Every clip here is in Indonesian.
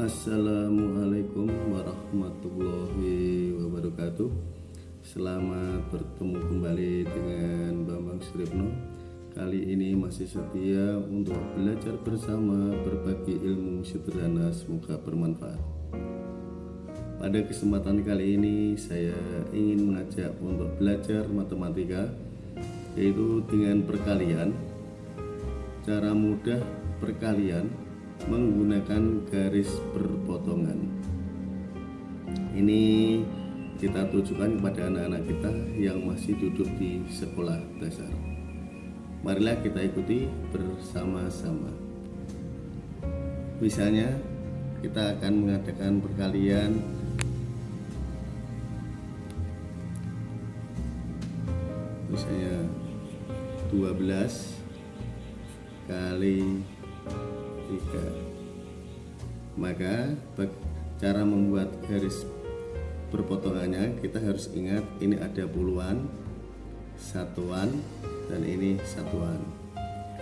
Assalamualaikum warahmatullahi wabarakatuh. Selamat bertemu kembali dengan Bambang Suripno Kali ini masih setia untuk belajar bersama berbagi ilmu sederhana semoga bermanfaat. Pada kesempatan kali ini saya ingin mengajak untuk belajar matematika Yaitu dengan perkalian. Cara mudah perkalian menggunakan garis perpotongan ini kita tujukan kepada anak-anak kita yang masih duduk di sekolah dasar. Marilah kita ikuti bersama-sama. Misalnya kita akan mengadakan perkalian. Misalnya 12 kali tiga. Maka cara membuat garis perpotongannya kita harus ingat ini ada puluhan satuan dan ini satuan.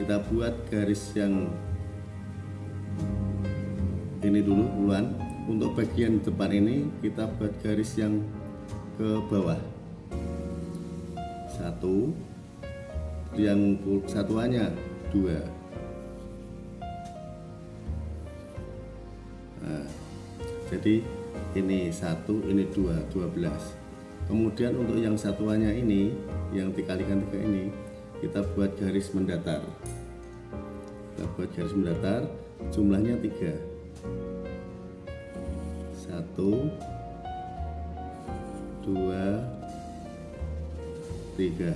Kita buat garis yang ini dulu puluhan. Untuk bagian depan ini kita buat garis yang ke bawah. Satu. Yang satuannya dua jadi ini satu ini dua dua belas. Kemudian untuk yang satuannya ini yang dikalikan tiga ini kita buat garis mendatar. Kita buat garis mendatar jumlahnya tiga. Satu dua tiga.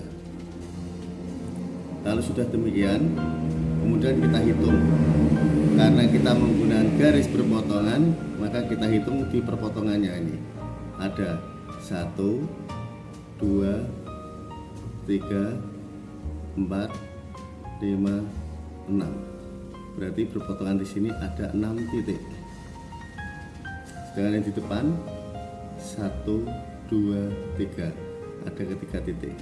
Kalau sudah demikian kemudian kita hitung karena kita menggunakan garis berpotongan maka kita hitung di perpotongannya ini. Ada satu dua tiga empat lima enam. Berarti perpotongan di sini ada enam titik. Sedangkan yang di depan satu dua tiga. Ada ketiga titik.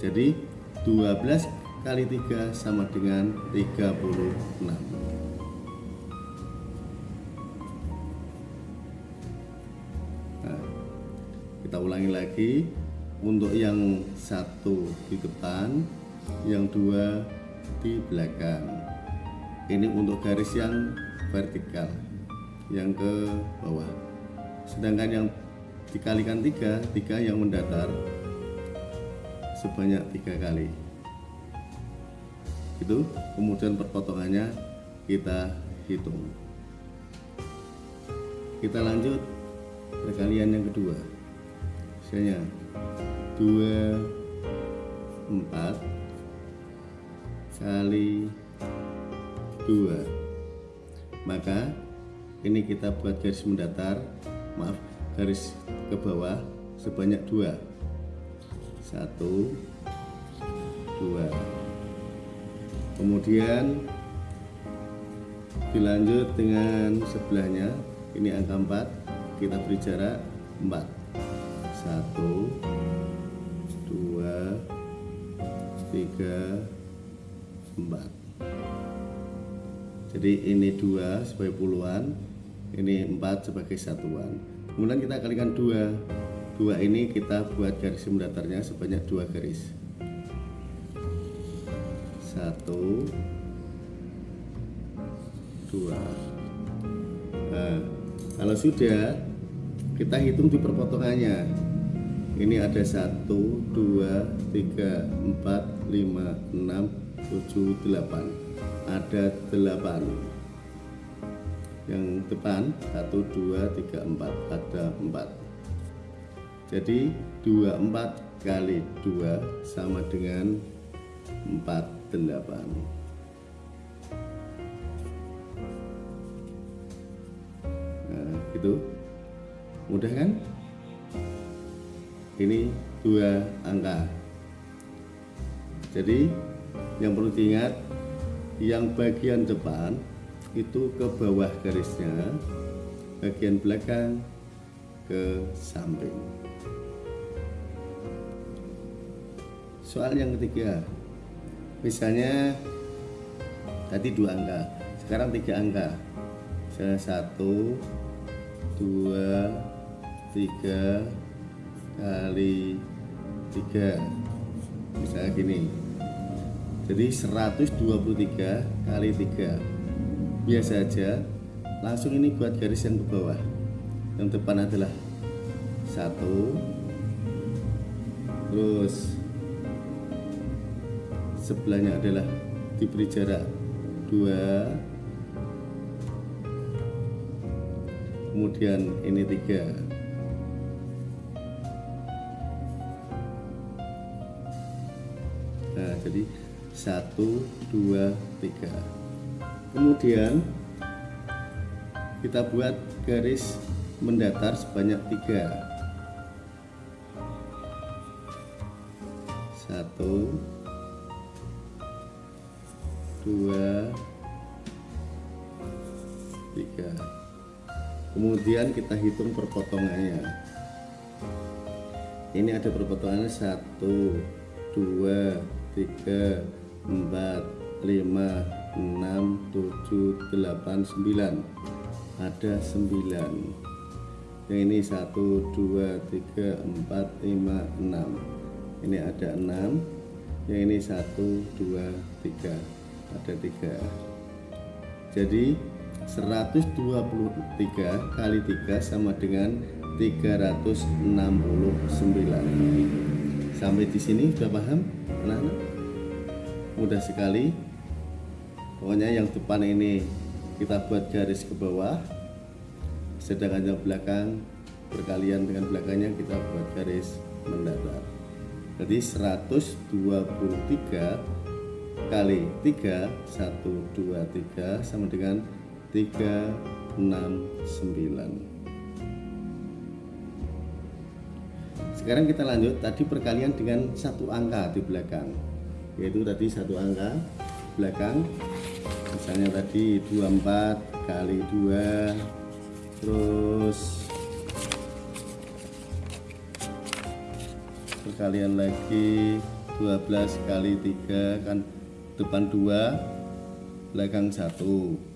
Jadi 12 kali 3 sama dengan 36 nah, kita ulangi lagi. Untuk yang satu di depan yang dua di belakang. Ini untuk garis yang vertikal yang ke bawah. Sedangkan yang dikalikan tiga tiga yang mendatar sebanyak tiga kali itu kemudian perpotongannya kita hitung. Kita lanjut perkalian yang kedua. Misalnya 2 4 kali 2 maka ini kita buat garis mendatar maaf garis ke bawah sebanyak dua. Satu dua kemudian dilanjut dengan sebelahnya. Ini angka 4 kita beri jarak 4 1 2 3 4 jadi ini dua sebagai puluhan ini 4 sebagai satuan. Kemudian kita kalikan dua. Dua ini kita buat garis mendatarnya sebanyak dua garis satu. Dua. Nah, kalau sudah kita hitung di perpotongannya. Ini ada satu dua tiga empat lima enam tujuh delapan. Ada delapan. Yang depan satu dua tiga empat. Ada empat. Jadi dua empat kali dua sama dengan empat delapan nah itu mudah kan? Ini dua angka. Jadi yang perlu diingat yang bagian depan itu ke bawah garisnya bagian belakang ke samping. Soal yang ketiga misalnya tadi dua angka sekarang tiga angka. Misalnya satu dua tiga kali tiga. Misalnya gini. Jadi 123 kali 3 biasa aja langsung ini buat garis yang ke bawah. Yang depan adalah satu. Terus sebelahnya adalah diberi jarak dua. Kemudian ini tiga. Nah jadi satu dua tiga. Kemudian kita buat garis mendatar sebanyak tiga. Satu dua tiga. Kemudian kita hitung perpotongannya. Ini ada perpotongannya satu dua tiga empat lima enam tujuh delapan sembilan. Ada sembilan. Yang ini satu dua tiga empat lima enam. Ini ada enam. Yang ini satu dua tiga ada tiga. Jadi 123 kali 3 sama dengan 369 sampai di sini sudah paham? Anak-anak mudah sekali. Pokoknya yang depan ini kita buat garis ke bawah. Sedangkan yang belakang berkalian dengan belakangnya kita buat garis mendatar jadi 123 kali 3 1 2 3 sama dengan 369 sekarang kita lanjut tadi perkalian dengan satu angka di belakang yaitu tadi satu angka belakang. Misalnya tadi 24 kali 2 terus perkalian lagi 12 kali 3 kan depan 2 belakang 1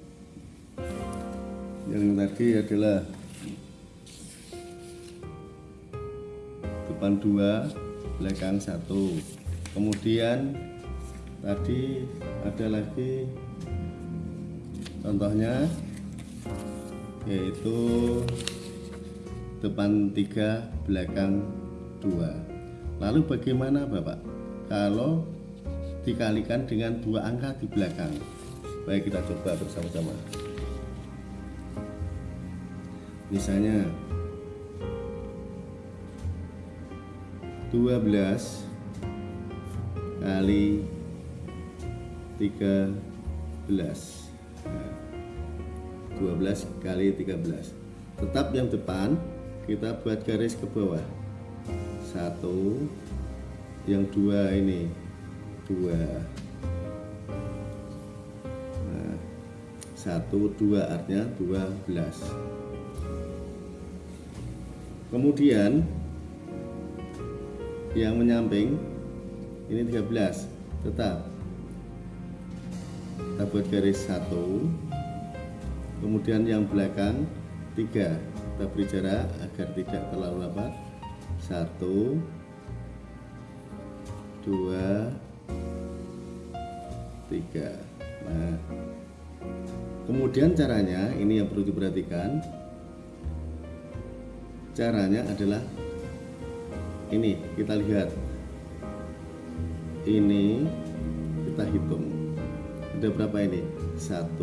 yang tadi adalah depan dua belakang satu. Kemudian tadi ada lagi contohnya yaitu depan tiga belakang dua. Lalu bagaimana Bapak? Kalau dikalikan dengan dua angka di belakang. Baik kita coba bersama-sama. Misalnya 12 kali 13 12 kali 13 tetap yang depan kita buat garis ke bawah. Satu yang dua ini dua. Nah, satu dua artinya dua belas. Kemudian yang menyamping ini 13 tetap. Kita buat garis satu. Kemudian yang belakang tiga. Kita beri jarak agar tidak terlalu lebat satu dua tiga. Nah kemudian caranya ini yang perlu diperhatikan. Caranya adalah ini kita lihat. Ini kita hitung. Ada berapa ini? 1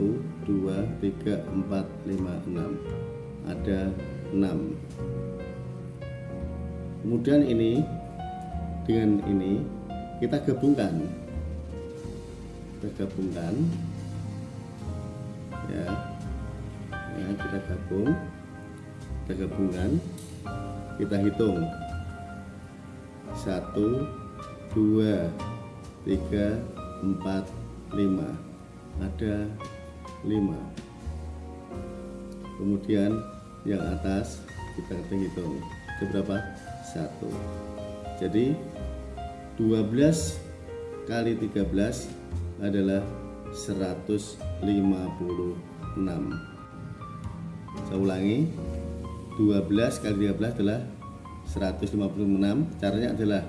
2 3 4 5 6 ada 6 kemudian ini dengan ini kita gabungkan kita gabungkan ya, ya kita gabung kita gabungkan kita hitung. Satu dua tiga empat lima. Ada lima. Kemudian yang atas kita hitung. Itu berapa? Satu. Jadi 12 kali 13 adalah 156 saya ulangi 12 kali 13 adalah 156 caranya adalah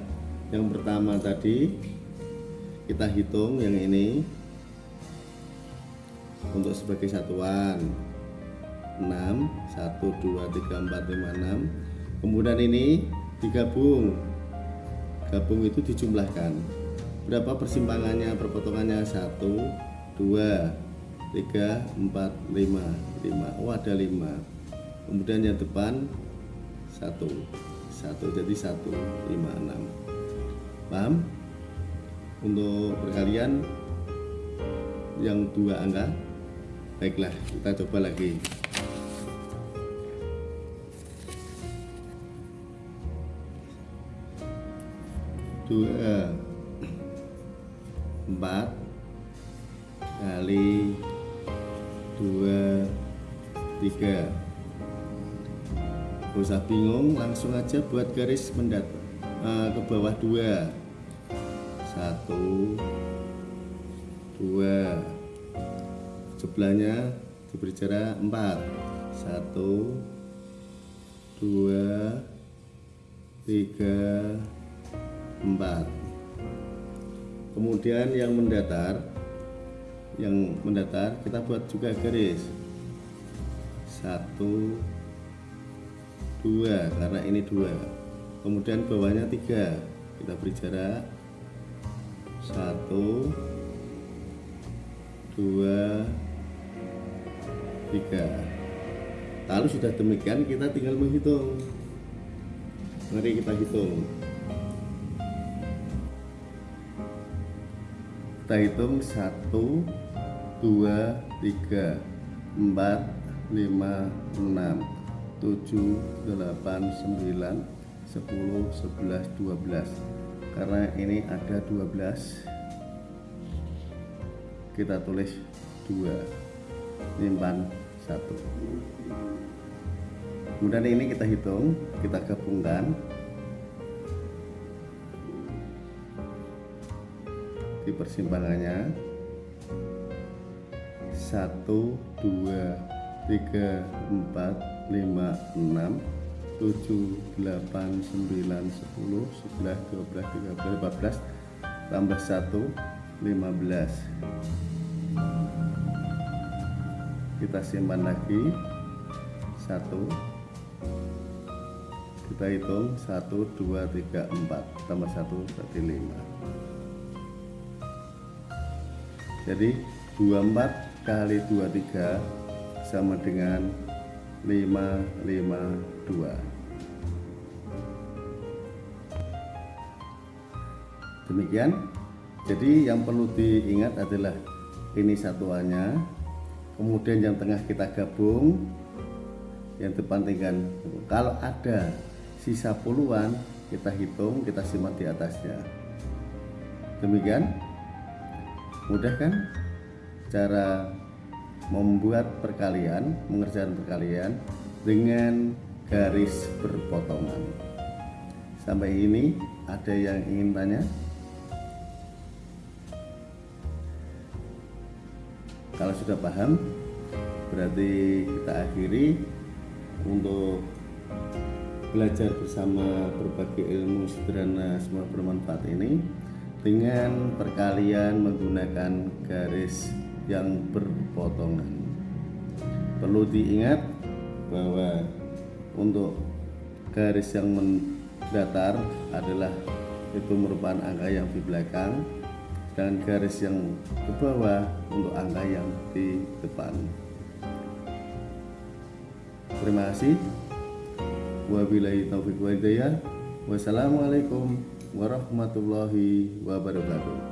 yang pertama tadi kita hitung yang ini untuk sebagai satuan. 6 1 2 3 4 5 6 kemudian ini digabung. Gabung itu dijumlahkan berapa persimpangannya? Perpotongannya 1 2 3 4 5 5 oh ada 5 kemudian yang depan 1 1 jadi 1 5 6 paham? Untuk perkalian yang dua angka. Baiklah kita coba lagi. Dua empat kali dua tiga. Gak usah bingung langsung aja buat garis mendat uh, ke bawah dua. Satu dua. Sebelahnya diberi jarak empat. Satu dua tiga empat kemudian yang mendatar yang mendatar kita buat juga garis. Satu dua karena ini dua. Kemudian bawahnya tiga kita beri jarak. Satu dua tiga. Lalu sudah demikian kita tinggal menghitung. Mari kita hitung kita hitung satu dua tiga empat lima enam tujuh delapan sembilan sepuluh sebelas dua belas. Karena ini ada 12 kita tulis 2 nyimpan 1 kemudian ini kita hitung kita gabungkan di persimpangannya. 1 2 3 4 5 6 7, 8, 9, 10, 11, 12, 13, 14 tambah 1, 15 kita simpan lagi. 1 kita hitung. 1, 2, 3, 4 tambah 1 berarti 5 jadi 24 kali 23 sama dengan 552 demikian. Jadi yang perlu diingat adalah ini satuannya kemudian yang tengah kita gabung yang depan tinggal. Kalau ada sisa puluhan kita hitung kita simak di atasnya. Demikian mudah kan? Cara membuat perkalian mengerjakan perkalian dengan garis berpotongan. Sampai ini ada yang ingin tanya? Kalau sudah paham berarti kita akhiri untuk belajar bersama berbagai ilmu sederhana semua bermanfaat ini dengan perkalian menggunakan garis yang berpotongan. Perlu diingat bahwa untuk garis yang mendatar adalah itu merupakan angka yang di belakang dan garis yang ke bawah untuk angka yang di depan. Terima kasih. Wabillahi taufiq wa hidayah. Wassalamualaikum warahmatullahi wabarakatuh